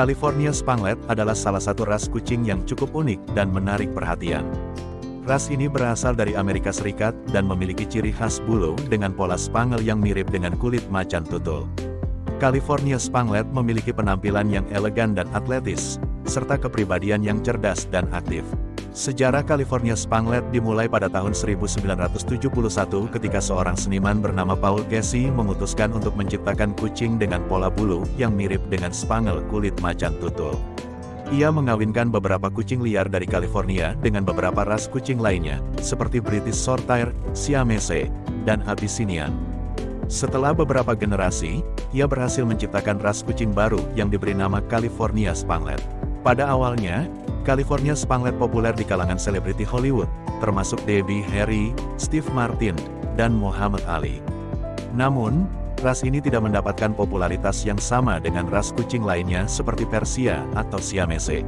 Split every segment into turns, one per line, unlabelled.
California Spanglet adalah salah satu ras kucing yang cukup unik dan menarik perhatian. Ras ini berasal dari Amerika Serikat dan memiliki ciri khas bulu dengan pola spangel yang mirip dengan kulit macan tutul. California Spanglet memiliki penampilan yang elegan dan atletis, serta kepribadian yang cerdas dan aktif. Sejarah California Spanglet dimulai pada tahun 1971 ketika seorang seniman bernama Paul Casey memutuskan untuk menciptakan kucing dengan pola bulu yang mirip dengan spangel kulit macan tutul. Ia mengawinkan beberapa kucing liar dari California dengan beberapa ras kucing lainnya, seperti British Shorthair, Siamese, dan Abyssinian. Setelah beberapa generasi, ia berhasil menciptakan ras kucing baru yang diberi nama California Spanglet. Pada awalnya, California Spanglet populer di kalangan selebriti Hollywood, termasuk Debbie Harry, Steve Martin, dan Muhammad Ali. Namun, ras ini tidak mendapatkan popularitas yang sama dengan ras kucing lainnya seperti Persia atau Siamese.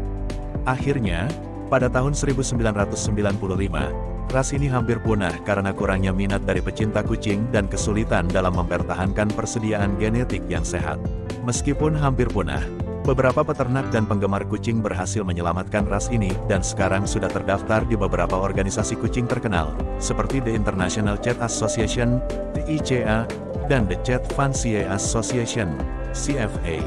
Akhirnya, pada tahun 1995, ras ini hampir punah karena kurangnya minat dari pecinta kucing dan kesulitan dalam mempertahankan persediaan genetik yang sehat. Meskipun hampir punah, Beberapa peternak dan penggemar kucing berhasil menyelamatkan ras ini dan sekarang sudah terdaftar di beberapa organisasi kucing terkenal, seperti The International Cat Association, the dan The Cat Fancier Association, CFA.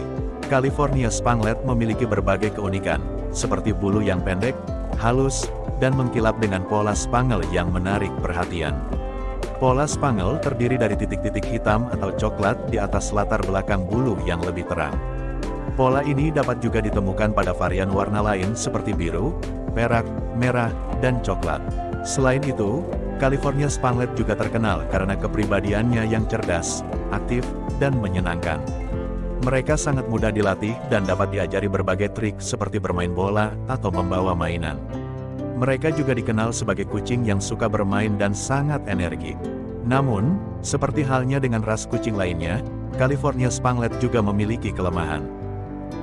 California Spanglet memiliki berbagai keunikan, seperti bulu yang pendek, halus, dan mengkilap dengan pola spangel yang menarik perhatian. Pola spangel terdiri dari titik-titik hitam atau coklat di atas latar belakang bulu yang lebih terang. Pola ini dapat juga ditemukan pada varian warna lain seperti biru, perak, merah, dan coklat. Selain itu, California Spanglet juga terkenal karena kepribadiannya yang cerdas, aktif, dan menyenangkan. Mereka sangat mudah dilatih dan dapat diajari berbagai trik seperti bermain bola atau membawa mainan. Mereka juga dikenal sebagai kucing yang suka bermain dan sangat energik. Namun, seperti halnya dengan ras kucing lainnya, California Spanglet juga memiliki kelemahan.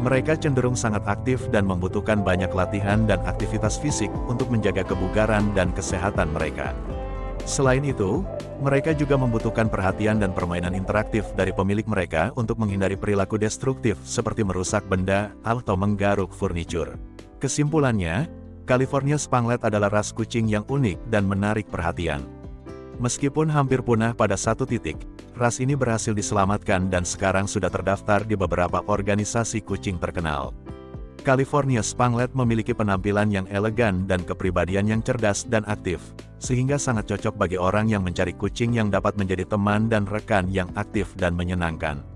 Mereka cenderung sangat aktif dan membutuhkan banyak latihan dan aktivitas fisik untuk menjaga kebugaran dan kesehatan mereka. Selain itu, mereka juga membutuhkan perhatian dan permainan interaktif dari pemilik mereka untuk menghindari perilaku destruktif seperti merusak benda atau menggaruk furnitur. Kesimpulannya, California Spanglet adalah ras kucing yang unik dan menarik perhatian. Meskipun hampir punah pada satu titik, ras ini berhasil diselamatkan dan sekarang sudah terdaftar di beberapa organisasi kucing terkenal. California Spanglet memiliki penampilan yang elegan dan kepribadian yang cerdas dan aktif, sehingga sangat cocok bagi orang yang mencari kucing yang dapat menjadi teman dan rekan yang aktif dan menyenangkan.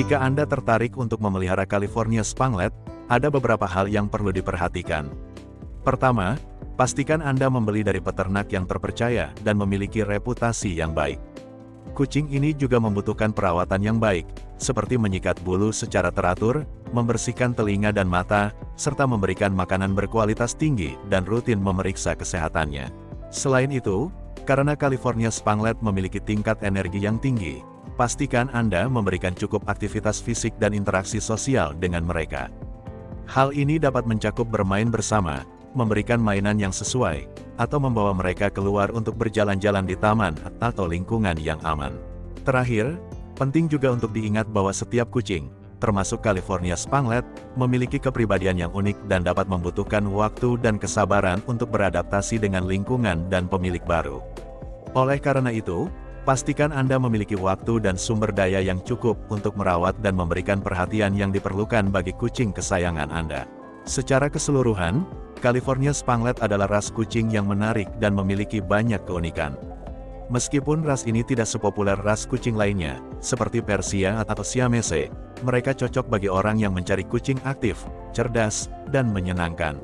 Jika Anda tertarik untuk memelihara California Spanglet, ada beberapa hal yang perlu diperhatikan. Pertama, pastikan Anda membeli dari peternak yang terpercaya dan memiliki reputasi yang baik. Kucing ini juga membutuhkan perawatan yang baik, seperti menyikat bulu secara teratur, membersihkan telinga dan mata, serta memberikan makanan berkualitas tinggi dan rutin memeriksa kesehatannya. Selain itu, karena California Spanglet memiliki tingkat energi yang tinggi, pastikan Anda memberikan cukup aktivitas fisik dan interaksi sosial dengan mereka. Hal ini dapat mencakup bermain bersama, memberikan mainan yang sesuai, atau membawa mereka keluar untuk berjalan-jalan di taman atau lingkungan yang aman. Terakhir, penting juga untuk diingat bahwa setiap kucing, termasuk California Spanglet, memiliki kepribadian yang unik dan dapat membutuhkan waktu dan kesabaran untuk beradaptasi dengan lingkungan dan pemilik baru. Oleh karena itu, Pastikan Anda memiliki waktu dan sumber daya yang cukup untuk merawat dan memberikan perhatian yang diperlukan bagi kucing kesayangan Anda. Secara keseluruhan, California Spanglet adalah ras kucing yang menarik dan memiliki banyak keunikan. Meskipun ras ini tidak sepopuler ras kucing lainnya, seperti Persia atau Siamese, mereka cocok bagi orang yang mencari kucing aktif, cerdas, dan menyenangkan.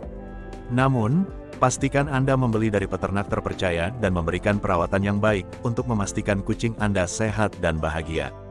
Namun, Pastikan Anda membeli dari peternak terpercaya dan memberikan perawatan yang baik untuk memastikan kucing Anda sehat dan bahagia.